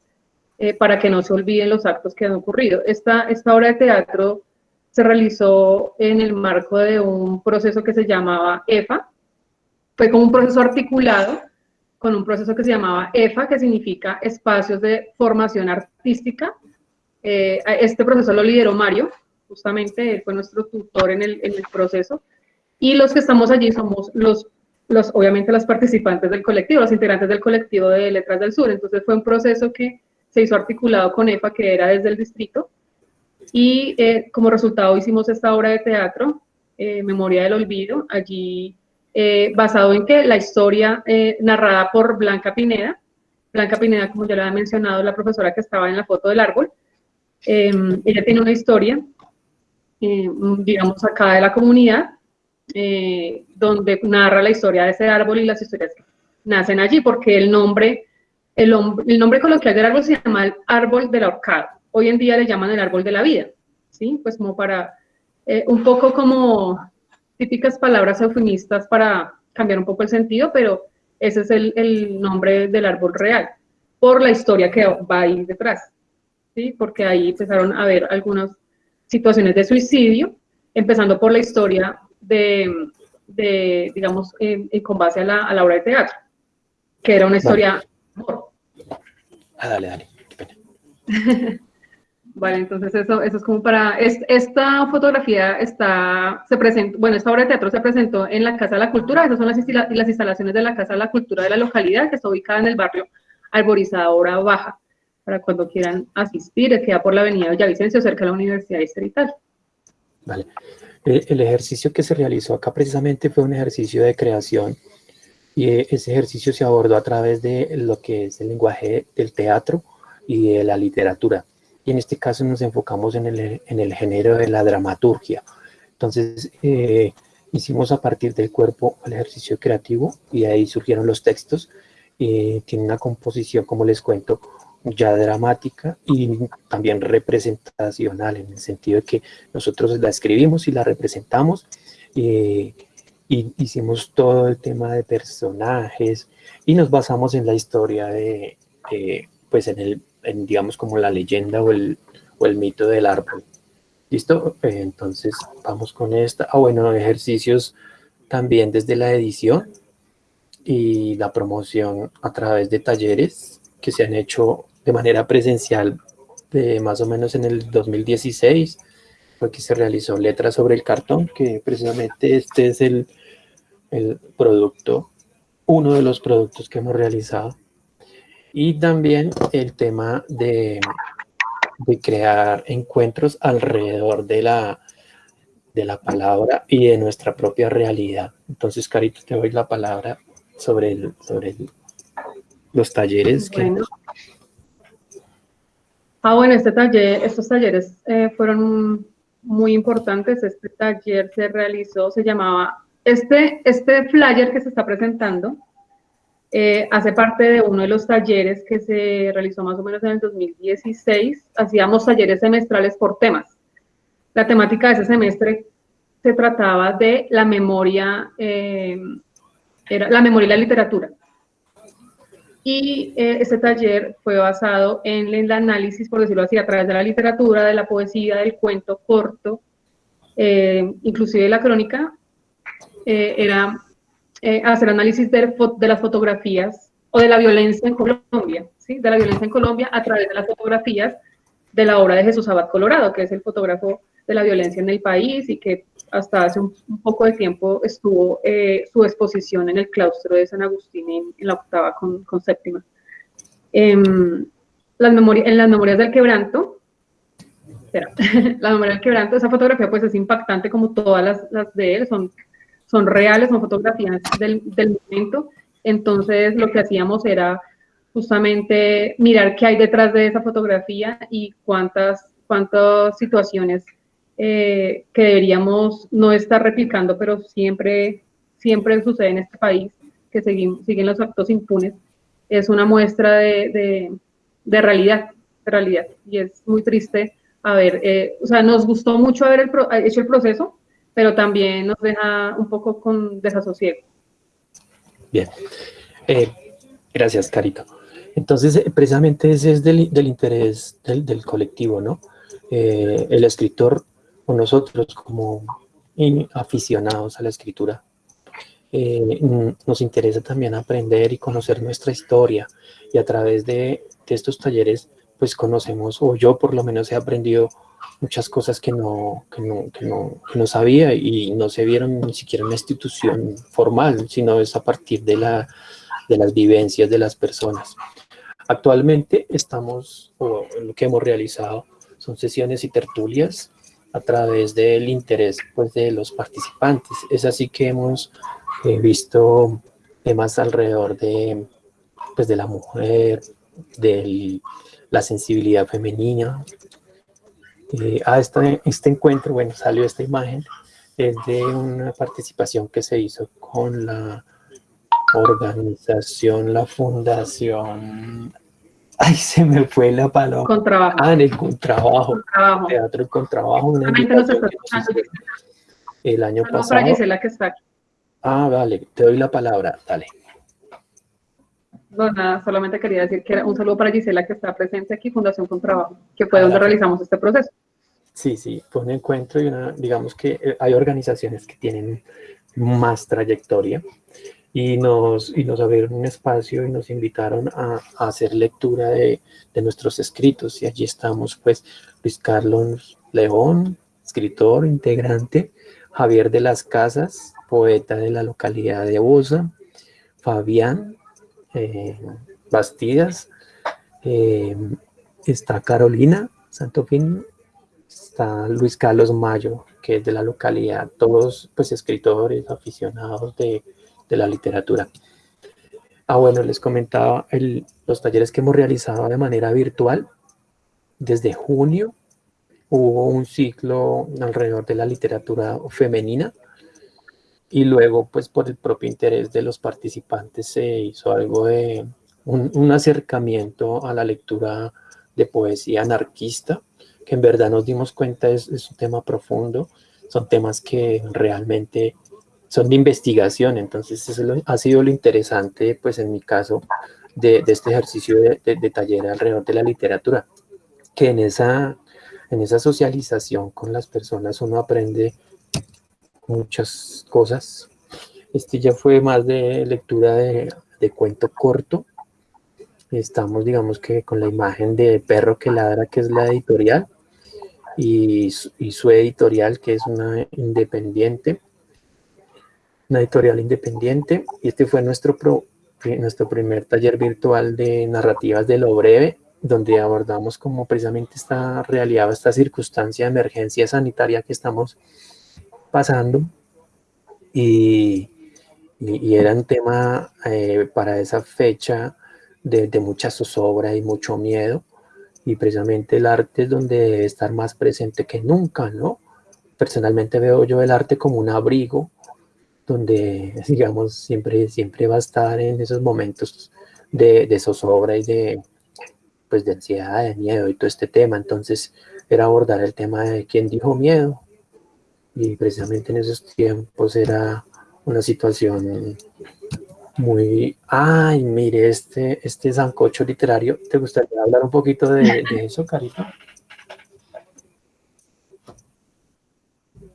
eh, para que no se olviden los actos que han ocurrido. Esta, esta obra de teatro se realizó en el marco de un proceso que se llamaba EFA, fue como un proceso articulado con un proceso que se llamaba EFA, que significa Espacios de Formación Artística. Eh, este proceso lo lideró Mario, justamente, él fue nuestro tutor en el, en el proceso, y los que estamos allí somos los los, obviamente los participantes del colectivo, los integrantes del colectivo de Letras del Sur. Entonces fue un proceso que se hizo articulado con EFA, que era desde el distrito, y eh, como resultado hicimos esta obra de teatro, eh, Memoria del Olvido, allí eh, basado en que la historia narrada por Blanca Pineda, Blanca Pineda, como ya lo había mencionado, la profesora que estaba en la foto del árbol, em, ella tiene una historia, digamos, acá de la comunidad, donde narra la historia de ese árbol y las historias que nacen allí, porque el nombre el, nombre coloquial del árbol se llama el árbol del ahorcado. Hoy en día le llaman el árbol de la vida, ¿sí? Pues como para, eh, un poco como típicas palabras eufemistas para cambiar un poco el sentido, pero ese es el, nombre del árbol real, por la historia que va ahí detrás, ¿sí? Porque ahí empezaron a haber algunas situaciones de suicidio, empezando por la historia de, digamos, con base a la, a la, obra de teatro, que era una historia Ah, dale, dale. (laughs) Vale, entonces eso, eso es como para, esta fotografía está, se presentó, bueno, esta obra de teatro se presentó en la Casa de la Cultura, esas son las, instalaciones de la Casa de la Cultura de la localidad, que está ubicada en el barrio Arborizadora Baja, para cuando quieran asistir, queda por la avenida Villavicencio, cerca de la Universidad Distrital. Vale, eh, el ejercicio que se realizó acá precisamente fue un ejercicio de creación y ese ejercicio se abordó a través de lo que es el lenguaje del teatro y de la literatura. Y en este caso nos enfocamos en el, en el género de la dramaturgia. Entonces, eh, hicimos a partir del cuerpo el ejercicio creativo y ahí surgieron los textos. Eh, tiene una composición, como les cuento, ya dramática y también representacional, en el sentido de que nosotros la escribimos y la representamos. Eh, y hicimos todo el tema de personajes y nos basamos en la historia de, pues en el, digamos como la leyenda o el, o el mito del árbol. ¿Listo? Eh, entonces vamos con esta. Ah, bueno, ejercicios también desde la edición y la promoción a través de talleres que se han hecho de manera presencial de más o menos en el 2016 fue que se realizó Letras sobre el cartón, que precisamente este es el, el producto, uno de los productos que hemos realizado. Y también el tema de, de crear encuentros alrededor de la, de la palabra y de nuestra propia realidad. Entonces, Carito, te doy la palabra sobre, el, sobre los talleres. Que... Ah, bueno, este taller, estos talleres eh, fueron muy importantes. Este taller se realizó, se llamaba, este, este flyer que se está presentando, eh, hace parte de uno de los talleres que se realizó más o menos en el 2016. Hacíamos talleres semestrales por temas. La temática de ese semestre se trataba de la memoria, eh, era la memoria y la literatura. Y eh, taller fue basado en el análisis, por decirlo así, a través de la literatura, de la poesía, del cuento corto, inclusive de la crónica, era eh, hacer análisis de, las fotografías o de la violencia en Colombia, ¿sí? de la violencia en Colombia a través de las fotografías de la obra de Jesús Abad Colorado, que es el fotógrafo de la violencia en el país y que hasta hace un, poco de tiempo estuvo eh, su exposición en el claustro de San Agustín en, la octava con, séptima. Em, las en las memorias del quebranto, espera, (laughs) la memoria del quebranto, esa fotografía pues es impactante como todas las, las de él, son son reales, son fotografías del, momento. Entonces lo que hacíamos era justamente mirar qué hay detrás de esa fotografía y cuántas, cuántas situaciones eh, que deberíamos no estar replicando, pero siempre, siempre sucede en este país, que seguimos, siguen los actos impunes. Es una muestra de, de, realidad, de realidad. Y es muy triste haber, eh, o sea, nos gustó mucho haber hecho el proceso, pero también nos deja un poco con desasosiego. Bien, eh, gracias Carito. Entonces, eh, precisamente ese es del, interés del, colectivo, ¿no? Eh, el escritor o nosotros como aficionados a la escritura, nos interesa también aprender y conocer nuestra historia y a través de, de estos talleres pues conocemos, o yo por lo menos he aprendido muchas cosas que no, que no, que no, que no sabía y no se vieron ni siquiera en una institución formal, sino es a partir de, la, de las vivencias de las personas. Actualmente estamos, o lo que hemos realizado, son sesiones y tertulias a través del interés pues, de los participantes. Es así que hemos eh, visto temas alrededor de, pues, de la mujer, de la sensibilidad femenina, eh, a este, este encuentro, bueno, salió esta imagen, es de una participación que se hizo con la organización, la fundación, ay, se me fue la palabra. Contrabajo. Ah, en el contrabajo, contrabajo. teatro el contrabajo. Una el año pasado. Para Gisela que está aquí. Ah, vale, te doy la palabra, dale. No, nada, solamente quería decir que era un saludo para Gisela que está presente aquí, Fundación con Trabajo, que fue donde realizamos este proceso. Sí, sí, fue un encuentro y una, digamos que eh, hay organizaciones que tienen más trayectoria y nos, y nos abrieron un espacio y nos invitaron a, hacer lectura de, de, nuestros escritos y allí estamos pues Luis Carlos León, escritor, integrante, Javier de las Casas, poeta de la localidad de Bosa, Fabián, eh, Bastidas, eh, está Carolina Santofín, está Luis Carlos Mayo, que es de la localidad, todos pues escritores, aficionados de, la literatura. Ah, bueno, les comentaba los talleres que hemos realizado de manera virtual. Desde junio hubo un ciclo alrededor de la literatura femenina, y luego pues por el propio interés de los participantes se hizo algo de un, acercamiento a la lectura de poesía anarquista, que en verdad nos dimos cuenta es, es un tema profundo, son temas que realmente son de investigación, entonces eso ha sido lo interesante, pues en mi caso, de, este ejercicio de, de, taller alrededor de la literatura, que en esa, en esa socialización con las personas uno aprende muchas cosas. Este ya fue más de lectura de, de cuento corto. Estamos, digamos que con la imagen de Perro que ladra, que es la editorial, y, y su editorial, que es una independiente, una editorial independiente. Y este fue nuestro, pro, nuestro primer taller virtual de narrativas de lo breve, donde abordamos como precisamente esta realidad, esta circunstancia de emergencia sanitaria que estamos pasando. Y, y, era un tema eh, para esa fecha de, de, mucha zozobra y mucho miedo, y precisamente el arte es donde debe estar más presente que nunca, ¿no? Personalmente veo yo el arte como un abrigo, donde, (laughs) digamos, siempre, siempre va a estar en esos momentos de, de zozobra y de, pues, de ansiedad, de miedo y todo este tema. Entonces, era abordar el tema de quién dijo miedo. Y precisamente en esos tiempos era una situación muy... Ay, mire, este, este sancocho literario, ¿te gustaría hablar un poquito de, (laughs) de eso, Carita?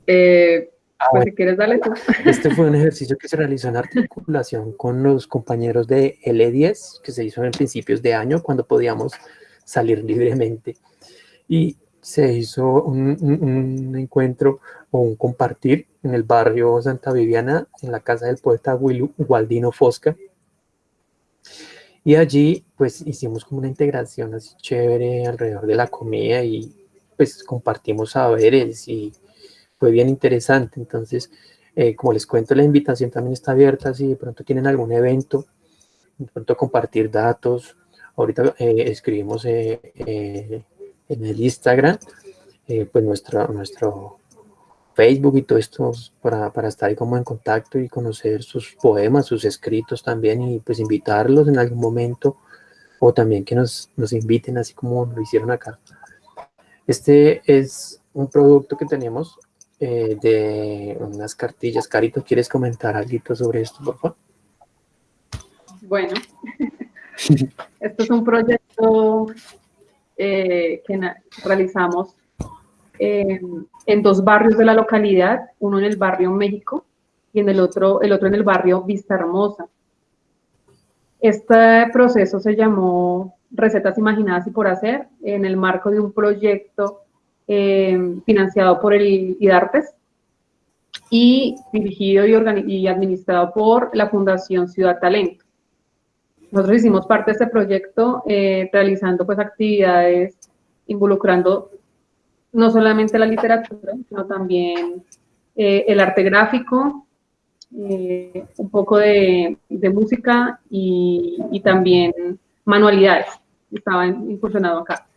Eh, ah, pues si quieres, dale tú. Este fue un ejercicio que se realizó en articulación con los compañeros de L10, que se hizo en principios de año, cuando podíamos salir libremente. Y se hizo un, encuentro o un compartir en el barrio Santa Viviana, en la casa del poeta Gualdino Fosca. Y allí pues hicimos como una integración así chévere alrededor de la comida y pues compartimos saberes y fue bien interesante. Entonces, eh, como les cuento, la invitación también está abierta si de pronto tienen algún evento, de pronto compartir datos. Ahorita eh, escribimos eh, en el Instagram, eh, pues nuestro, nuestro Facebook y todo esto para, para, estar como en contacto y conocer sus poemas, sus escritos también y pues invitarlos en algún momento o también que nos, nos inviten así como lo hicieron acá. Este es un producto que tenemos eh, de unas cartillas. Carito, ¿quieres comentar algo sobre esto, por favor? Bueno, (laughs) esto es un proyecto eh, que realizamos en dos barrios de la localidad, uno en el barrio México y en el otro, el otro en el barrio Vista Hermosa. Este proceso se llamó Recetas Imaginadas y por Hacer en el marco de un proyecto eh, financiado por el IDARTES y dirigido y, y administrado por la Fundación Ciudad Talento. Nosotros hicimos parte de este proyecto eh, realizando pues actividades involucrando no solamente la literatura, sino también eh, el arte gráfico, eh, un poco de, música y, también manualidades. Estaban incursionados acá.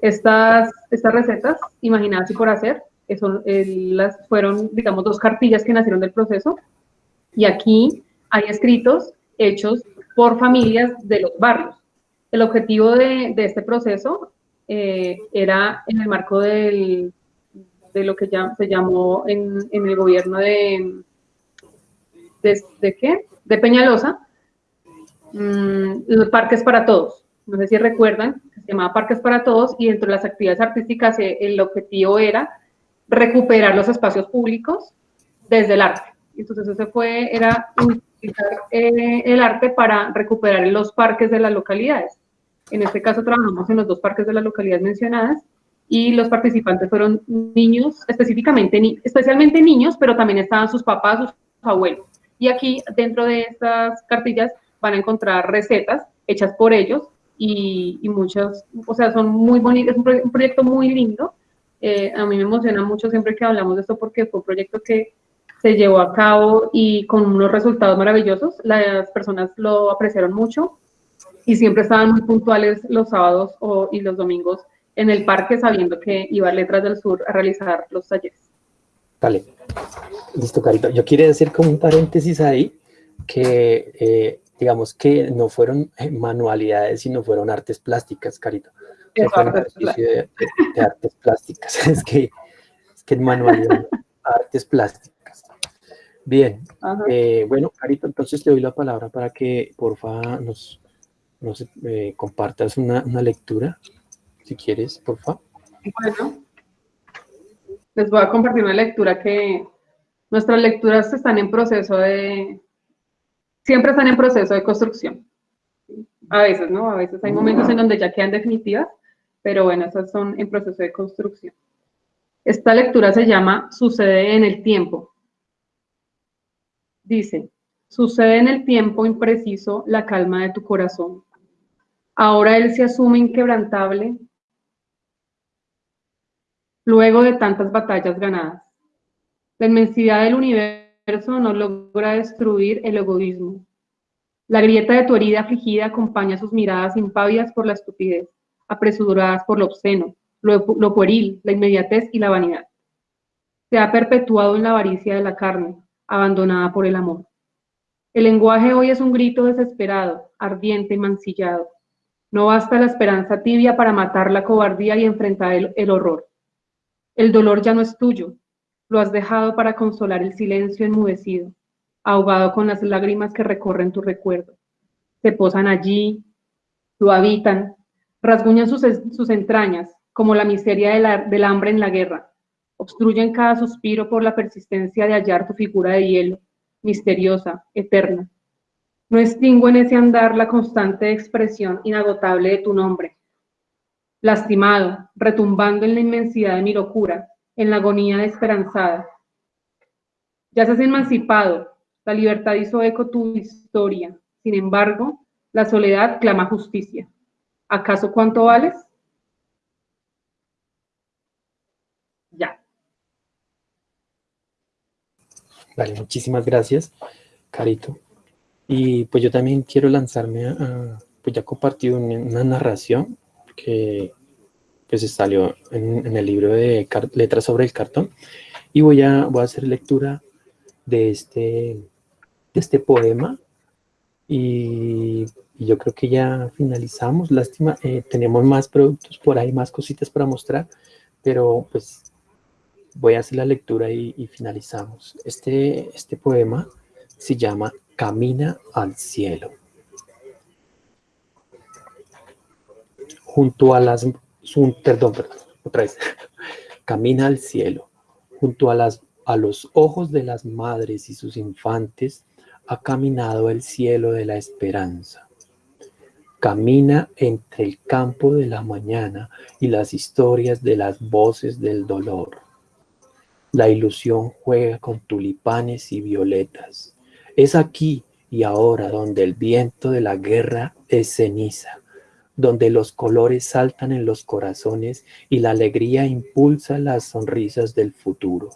Estas, estas recetas, imaginadas y por hacer, eso, las fueron, digamos, dos cartillas que nacieron del proceso. Y aquí hay escritos hechos por familias de los barrios. El objetivo de, este proceso eh, era en el marco del, de lo que ya, se llamó en, el gobierno de, de, qué? De Peñalosa, mm, los parques para todos. No sé si recuerdan, se llamaba Parques para Todos y dentro de las actividades artísticas eh, el objetivo era recuperar los espacios públicos desde el arte. Entonces ese fue, era eh, el arte para recuperar los parques de las localidades. En este caso trabajamos en los dos parques de las localidades mencionadas y los participantes fueron niños, específicamente, especialmente niños, pero también estaban sus papás, sus abuelos. Y aquí dentro de estas cartillas van a encontrar recetas hechas por ellos y, y muchas, o sea, son muy bonitas, es un, proyecto muy lindo. Eh, a mí me emociona mucho siempre que hablamos de esto porque fue un proyecto que se llevó a cabo y con unos resultados maravillosos. Las personas lo apreciaron mucho y siempre estaban muy puntuales los sábados y los domingos en el parque sabiendo que iba a Letras del Sur a realizar los talleres. Vale, listo, Carito. Yo quiero decir como un paréntesis ahí que eh, digamos que no fueron manualidades, sino fueron artes plásticas, Carito. artes, de, de, artes plásticas. (laughs) es que, es que manualidad, (laughs) artes plásticas. Bien, eh, bueno, Carito, entonces te doy la palabra para que, porfa, nos, no sé, eh, compartas una, una, lectura, si quieres, por favor. Bueno, les voy a compartir una lectura que nuestras lecturas están en proceso de, siempre están en proceso de construcción. A veces, ¿no? A veces hay momentos en donde ya quedan definitivas, pero bueno, esas son en proceso de construcción. Esta lectura se llama Sucede en el tiempo. Dice, sucede en el tiempo impreciso la calma de tu corazón. Ahora él se asume inquebrantable luego de tantas batallas ganadas. La inmensidad del universo no logra destruir el egoísmo. La grieta de tu herida afligida acompaña sus miradas impávidas por la estupidez, apresuradas por lo obsceno, lo, lo pueril, la inmediatez y la vanidad. Se ha perpetuado en la avaricia de la carne, abandonada por el amor. El lenguaje hoy es un grito desesperado, ardiente y mancillado. No basta la esperanza tibia para matar la cobardía y enfrentar el, horror. El dolor ya no es tuyo, lo has dejado para consolar el silencio enmudecido, ahogado con las lágrimas que recorren tu recuerdo. Se posan allí, lo habitan, rasguñan sus, entrañas, como la miseria del hambre en la guerra. Obstruyen cada suspiro por la persistencia de hallar tu figura de hielo, misteriosa, eterna. No extingo en ese andar la constante expresión inagotable de tu nombre. Lastimado, retumbando en la inmensidad de mi locura, en la agonía desesperanzada. Ya se has emancipado, la libertad hizo eco tu historia. Sin embargo, la soledad clama justicia. ¿Acaso cuánto vales? Ya. Vale, muchísimas gracias, Carito. Y pues yo también quiero lanzarme a, pues ya compartí una, narración que pues salió en, el libro de Letras sobre el cartón. Y voy a, voy a hacer lectura de este, de este poema. Y, yo creo que ya finalizamos, lástima, eh, tenemos más productos por ahí, más cositas para mostrar, pero pues voy a hacer la lectura y, finalizamos. Este, este poema se llama Camina al cielo. Junto a las... perdón, perdón, otra vez. (laughs) Camina al cielo. Junto a, las, a los ojos de las madres y sus infantes ha caminado el cielo de la esperanza. Camina entre el campo de la mañana y las historias de las voces del dolor la ilusión juega con tulipanes y violetas. Es aquí y ahora donde el viento de la guerra es ceniza, donde los colores saltan en los corazones y la alegría impulsa las sonrisas del futuro.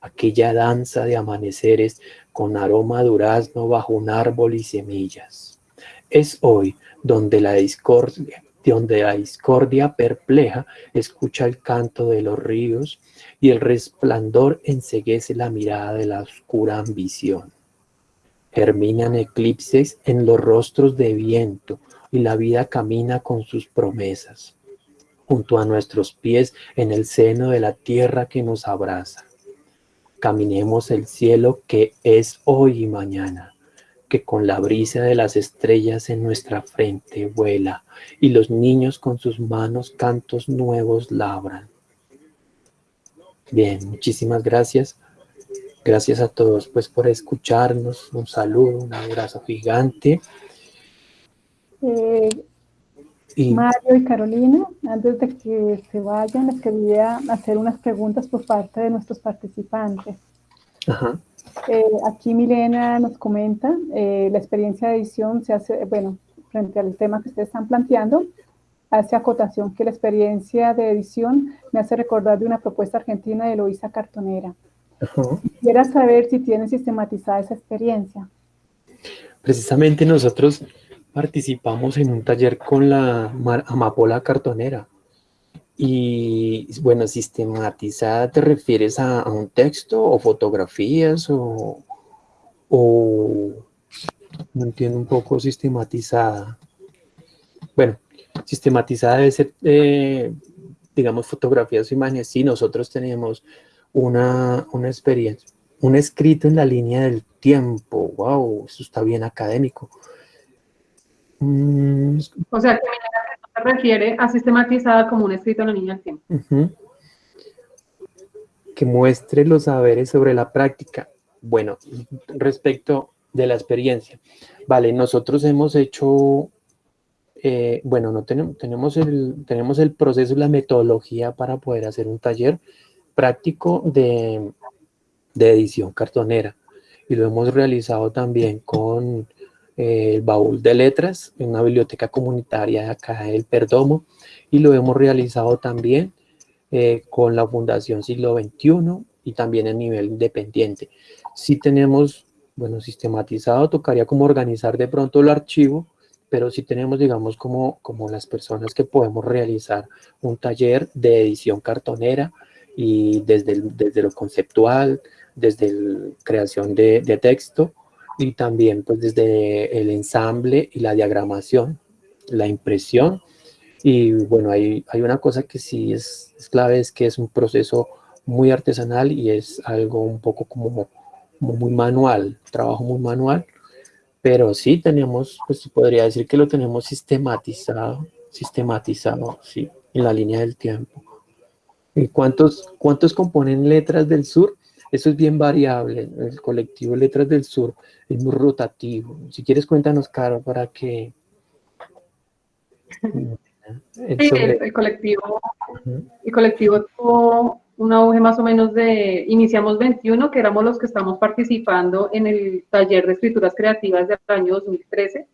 Aquella danza de amaneceres con aroma durazno bajo un árbol y semillas. Es hoy donde la discordia, donde la discordia perpleja escucha el canto de los ríos y el resplandor enseguece la mirada de la oscura ambición. Germinan eclipses en los rostros de viento y la vida camina con sus promesas, junto a nuestros pies en el seno de la tierra que nos abraza. Caminemos el cielo que es hoy y mañana, que con la brisa de las estrellas en nuestra frente vuela, y los niños con sus manos cantos nuevos labran. Bien, muchísimas gracias. Gracias a todos pues por escucharnos. Un saludo, un abrazo gigante. Eh, Mario y Carolina, antes de que se vayan, les quería hacer unas preguntas por parte de nuestros participantes. Eh, aquí Milena nos comenta, eh, la experiencia de edición se hace, bueno, frente al tema que ustedes están planteando, hace acotación que la experiencia de edición me hace recordar de una propuesta argentina de Eloisa Cartonera. Quisiera saber si tienen sistematizada esa experiencia. Precisamente nosotros participamos en un taller con la amapola cartonera. Y bueno, sistematizada te refieres a, un texto o fotografías o, o no entiendo un poco sistematizada. Bueno, sistematizada debe ser, eh, digamos, fotografías o imágenes. Sí, nosotros tenemos una, una experiencia, un escrito en la línea del tiempo. ¡Wow! Eso está bien académico. Mm. O sea, que se refiere a sistematizada como un escrito en la línea del tiempo. Que muestre los saberes sobre la práctica. Bueno, respecto de la experiencia. Vale, nosotros hemos hecho, eh, bueno, no tenemos, tenemos, el, tenemos el proceso la metodología para poder hacer un taller práctico de, de edición cartonera. Y lo hemos realizado también con el baúl de letras en una biblioteca comunitaria acá del Perdomo. Y lo hemos realizado también eh, con la Fundación Siglo XXI y también en nivel independiente. Si tenemos bueno, sistematizado, tocaría como organizar de pronto el archivo, pero sí tenemos, digamos, como, como las personas que podemos realizar un taller de edición cartonera y desde, desde lo conceptual, desde la creación de, texto y también pues desde el ensamble y la diagramación, la impresión. Y bueno, hay, hay una cosa que sí es, es clave, es que es un proceso muy artesanal y es algo un poco como muy manual, trabajo muy manual, pero sí tenemos, pues podría decir que lo tenemos sistematizado, sistematizado, sí, en la línea del tiempo. ¿Y cuántos, cuántos componen Letras del Sur? Eso es bien variable, el colectivo Letras del Sur es muy rotativo. Si quieres cuéntanos, Caro, para que... el, colectivo, el colectivo tuvo un auge más o menos de, iniciamos 21, que éramos los que estamos participando en el taller de escrituras creativas del año 2013,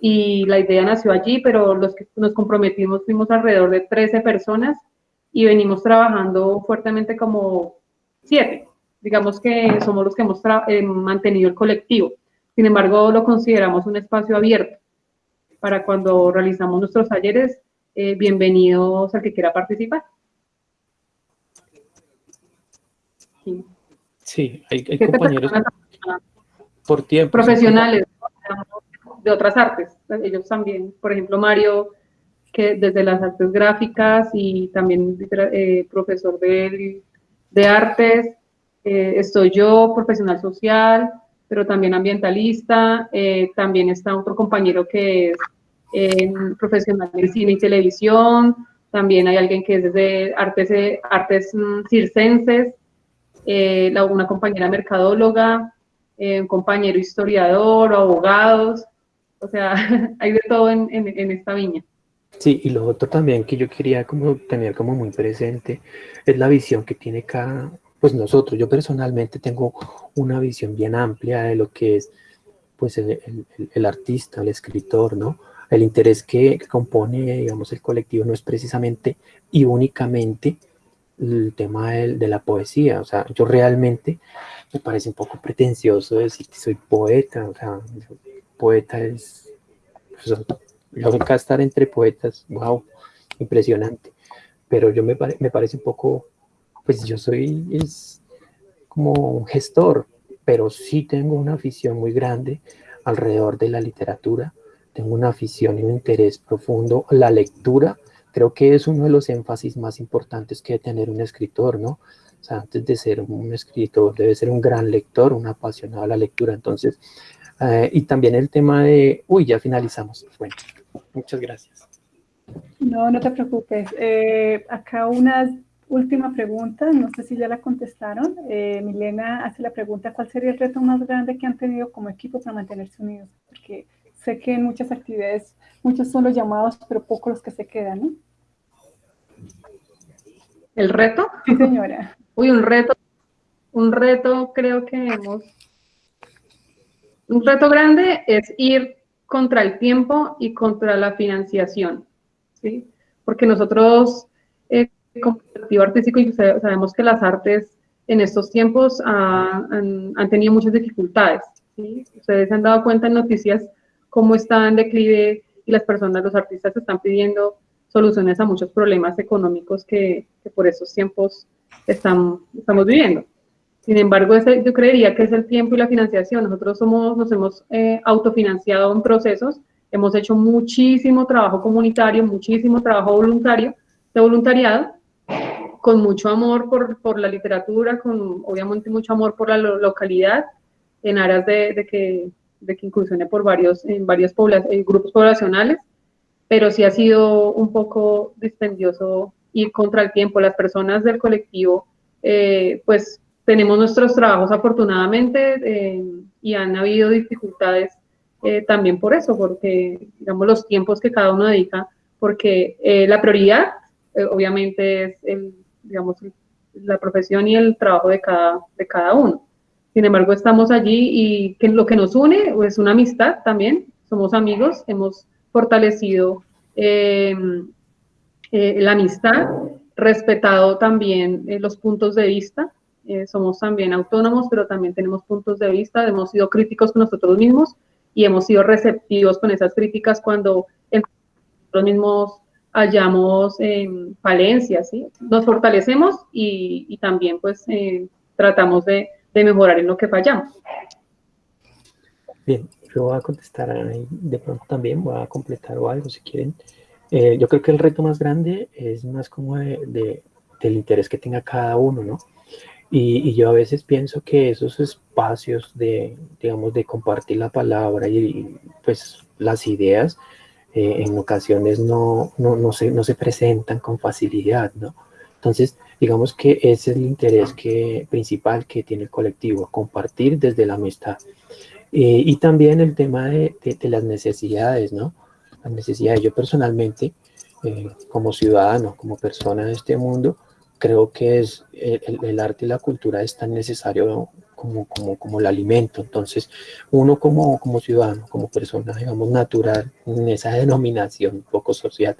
y la idea nació allí, pero los que nos comprometimos fuimos alrededor de 13 personas, y venimos trabajando fuertemente como 7, digamos que somos los que hemos eh, mantenido el colectivo, sin embargo lo consideramos un espacio abierto, para cuando realizamos nuestros talleres, eh, bienvenidos al que quiera participar. Sí, hay, compañeros por tiempo. Profesionales de otras artes, ellos también. Por ejemplo, Mario, que desde las artes gráficas y también eh, profesor de, de artes. Eh, estoy yo, profesional social, pero también ambientalista. Eh, también está otro compañero que es profesional de cine y televisión. También hay alguien que es desde artes, artes mm, circenses eh, una compañera mercadóloga, eh, un compañero historiador abogados, o sea, (laughs) hay de todo en, en, esta viña. Sí, y lo otro también que yo quería como tener como muy presente es la visión que tiene cada, pues nosotros, yo personalmente tengo una visión bien amplia de lo que es pues el, el, artista, el escritor, ¿no? El interés que, compone, digamos, el colectivo no es precisamente y únicamente el tema de, la poesía, o sea, yo realmente me parece un poco pretencioso decir que soy poeta, o sea, poeta es, pues, nunca estar entre poetas, wow, impresionante, pero yo me, me parece un poco, pues yo soy, como un gestor, pero sí tengo una afición muy grande alrededor de la literatura, tengo una afición y un interés profundo, la lectura, creo que es uno de los énfasis más importantes que tener un escritor, ¿no? O sea, antes de ser un escritor, debe ser un gran lector, un apasionado a la lectura. Entonces, eh, y también el tema de... Uy, ya finalizamos. Bueno, muchas gracias. No, no te preocupes. Eh, acá una última pregunta, no sé si ya la contestaron. Eh, Milena hace la pregunta, ¿cuál sería el reto más grande que han tenido como equipo para mantenerse unidos? Porque sé que en muchas actividades, muchos son los llamados, pero pocos los que se quedan, ¿no? ¿El reto? Sí, señora. (laughs) Uy, un reto, un reto creo que hemos... Un reto grande es ir contra el tiempo y contra la financiación, ¿sí? Porque nosotros, eh, como colectivo artístico, sabemos que las artes en estos tiempos han, han, tenido muchas dificultades, ¿sí? Ustedes se han dado cuenta en noticias cómo está en declive y las personas, los artistas están pidiendo soluciones a muchos problemas económicos que, por esos tiempos están, estamos viviendo. Sin embargo, ese, yo creería que es el tiempo y la financiación. Nosotros somos, nos hemos eh, autofinanciado en procesos, hemos hecho muchísimo trabajo comunitario, muchísimo trabajo voluntario, de voluntariado, con mucho amor por, por la literatura, con obviamente mucho amor por la localidad, en aras de, de que de que incursione por varios, en varios eh, grupos poblacionales, pero sí ha sido un poco dispendioso ir contra el tiempo. Las personas del colectivo, eh, pues tenemos nuestros trabajos afortunadamente eh, y han habido dificultades también por eso, porque digamos los tiempos que cada uno dedica, porque la prioridad obviamente es el, digamos, la profesión y el trabajo de cada, de cada uno. Sin embargo, estamos allí y lo que nos une es una amistad también, somos amigos, hemos fortalecido eh, la amistad, respetado también eh, los puntos de vista, eh, somos también autónomos, pero también tenemos puntos de vista, hemos sido críticos con nosotros mismos y hemos sido receptivos con esas críticas cuando nosotros mismos hallamos falencias, ¿sí? Nos fortalecemos y, también pues tratamos de de mejorar en lo que fallamos. Bien, yo voy a contestar ahí, de pronto también, voy a completar o algo si quieren. Eh, yo creo que el reto más grande es más como de, del interés que tenga cada uno, ¿no? Y, yo a veces pienso que esos espacios de, digamos, de compartir la palabra y, pues las ideas, eh, en ocasiones no, no, no, se, no se presentan con facilidad, ¿no? Entonces, digamos que ese es el interés que, principal que tiene el colectivo, compartir desde la amistad. Eh, y también el tema de, las necesidades, ¿no? Las necesidades. Yo personalmente, eh, como ciudadano, como persona de este mundo, creo que es el, arte y la cultura es tan necesario como, como, como el alimento. Entonces, uno como, como ciudadano, como persona, digamos, natural, en esa denominación un poco social,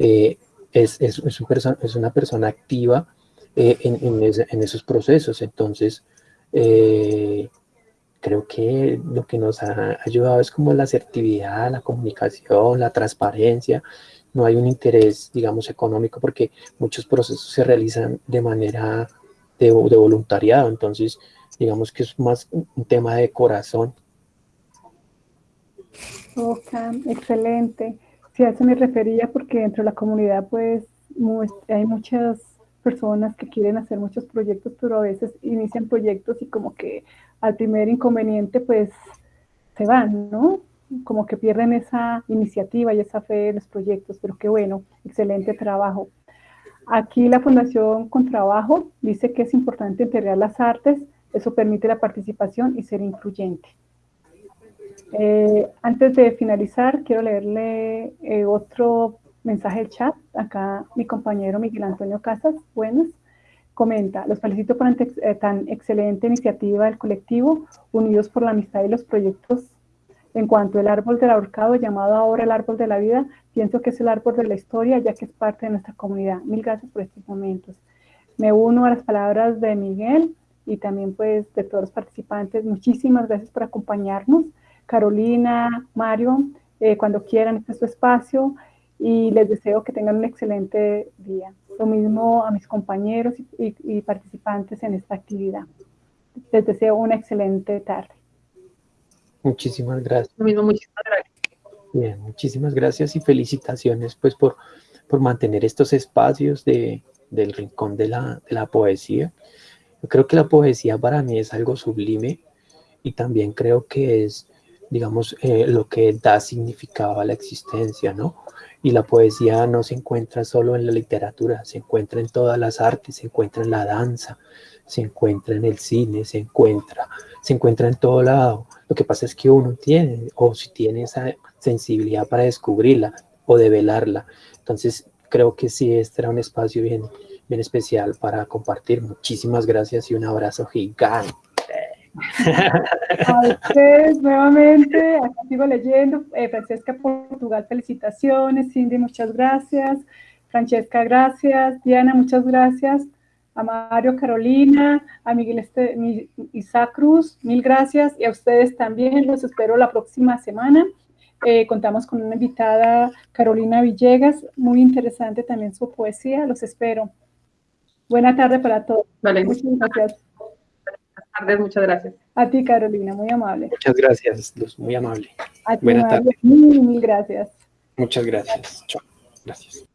eh, es, es, es, una persona activa eh, en, en, esos procesos. Entonces, eh, creo que lo que nos ha ayudado es como la asertividad, la comunicación, la transparencia. No hay un interés, digamos, económico porque muchos procesos se realizan de manera de, de voluntariado. Entonces, digamos que es más un tema de corazón. Ok, excelente. Sí, a eso me refería porque dentro de la comunidad pues hay muchas personas que quieren hacer muchos proyectos, pero a veces inician proyectos y como que al primer inconveniente pues se van, ¿no? Como que pierden esa iniciativa y esa fe en los proyectos, pero qué bueno, excelente trabajo. Aquí la Fundación Con Trabajo dice que es importante integrar las artes, eso permite la participación y ser incluyente. Eh, antes de finalizar, quiero leerle eh, otro mensaje del chat. Acá mi compañero Miguel Antonio Casas, buenas, comenta, los felicito por eh, tan excelente iniciativa del colectivo, unidos por la amistad y los proyectos. En cuanto al árbol del ahorcado, llamado ahora el árbol de la vida, pienso que es el árbol de la historia, ya que es parte de nuestra comunidad. Mil gracias por estos momentos. Me uno a las palabras de Miguel y también pues de todos los participantes. Muchísimas gracias por acompañarnos. Carolina, Mario, eh, cuando quieran, este es su espacio y les deseo que tengan un excelente día. Lo mismo a mis compañeros y, participantes en esta actividad. Les deseo una excelente tarde. Muchísimas gracias. Lo mismo, muchísimas gracias. Bien, muchísimas gracias y felicitaciones pues por, por mantener estos espacios de, del rincón de la, de la poesía. Yo creo que la poesía para mí es algo sublime y también creo que es digamos, eh, lo que da significado a la existencia, ¿no? Y la poesía no se encuentra solo en la literatura, se encuentra en todas las artes, se encuentra en la danza, se encuentra en el cine, se encuentra, se encuentra en todo lado. Lo que pasa es que uno tiene, o si tiene esa sensibilidad para descubrirla o develarla. Entonces, creo que sí, este era un espacio bien, bien especial para compartir. Muchísimas gracias y un abrazo gigante. A ustedes nuevamente, acá sigo leyendo. Eh, Francesca Portugal, felicitaciones. Cindy, muchas gracias. Francesca, gracias. Diana, muchas gracias. A Mario, Carolina, a Miguel este, Isaac Cruz, mil gracias. Y a ustedes también, los espero la próxima semana. Eh, contamos con una invitada, Carolina Villegas, muy interesante también su poesía. Los espero. Buena tarde para todos. Vale. Muchas gracias tardes, muchas gracias. A ti, Carolina, muy amable. Muchas gracias, Luz, muy amable. A ti, Buenas tardes. Mil, mil gracias. Muchas gracias. Chao. Gracias.